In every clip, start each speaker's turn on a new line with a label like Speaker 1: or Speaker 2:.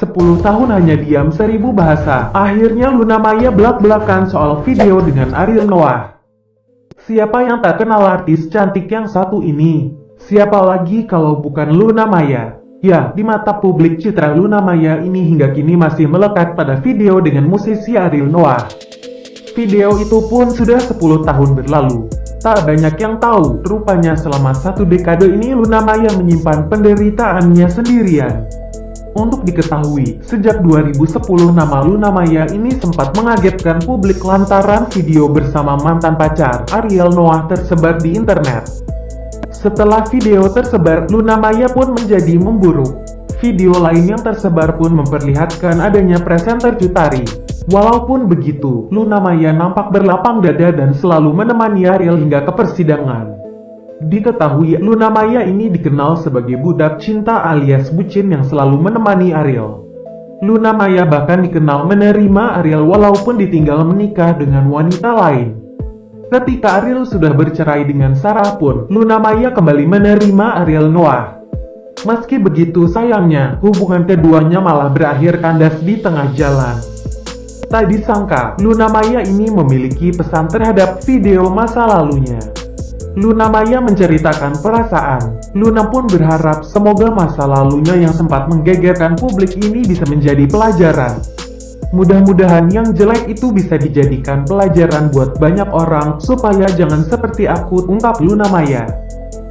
Speaker 1: 10 tahun hanya diam seribu bahasa. Akhirnya Luna Maya belak-belakan soal video dengan Ariel Noah. Siapa yang tak kenal artis cantik yang satu ini? Siapa lagi kalau bukan Luna Maya? Ya, di mata publik citra Luna Maya ini hingga kini masih melekat pada video dengan musisi Ariel Noah. Video itu pun sudah 10 tahun berlalu. Tak banyak yang tahu, rupanya selama satu dekade ini Luna Maya menyimpan penderitaannya sendirian. Untuk diketahui, sejak 2010 nama Luna Maya ini sempat mengagetkan publik lantaran video bersama mantan pacar, Ariel Noah tersebar di internet. Setelah video tersebar, Luna Maya pun menjadi memburuk. Video lain yang tersebar pun memperlihatkan adanya presenter Jutari. Walaupun begitu, Luna Maya nampak berlapang dada dan selalu menemani Ariel hingga ke persidangan. Diketahui Luna Maya ini dikenal sebagai budak cinta alias bucin yang selalu menemani Ariel. Luna Maya bahkan dikenal menerima Ariel walaupun ditinggal menikah dengan wanita lain. Ketika Ariel sudah bercerai dengan Sarah pun, Luna Maya kembali menerima Ariel Noah. Meski begitu sayangnya, hubungan keduanya malah berakhir kandas di tengah jalan. Tak disangka, Luna Maya ini memiliki pesan terhadap video masa lalunya. Luna Maya menceritakan perasaan. Luna pun berharap semoga masa lalunya yang sempat menggegerkan publik ini bisa menjadi pelajaran. Mudah-mudahan yang jelek itu bisa dijadikan pelajaran buat banyak orang supaya jangan seperti aku, ungkap Luna Maya.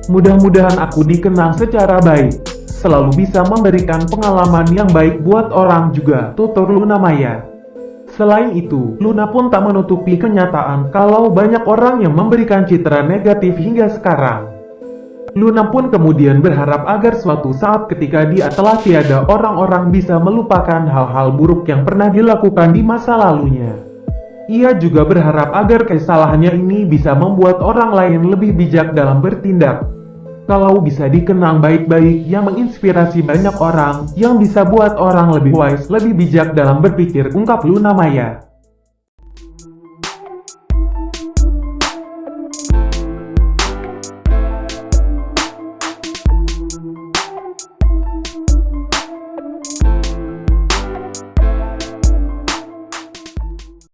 Speaker 1: Mudah-mudahan aku dikenang secara baik, selalu bisa memberikan pengalaman yang baik buat orang juga, tutur Luna Maya. Selain itu, Luna pun tak menutupi kenyataan kalau banyak orang yang memberikan citra negatif hingga sekarang. Luna pun kemudian berharap agar suatu saat ketika dia telah tiada orang-orang bisa melupakan hal-hal buruk yang pernah dilakukan di masa lalunya. Ia juga berharap agar kesalahannya ini bisa membuat orang lain lebih bijak dalam bertindak. Kalau bisa dikenang baik-baik yang menginspirasi banyak orang, yang bisa buat orang lebih wise, lebih bijak dalam berpikir, ungkap Luna Maya.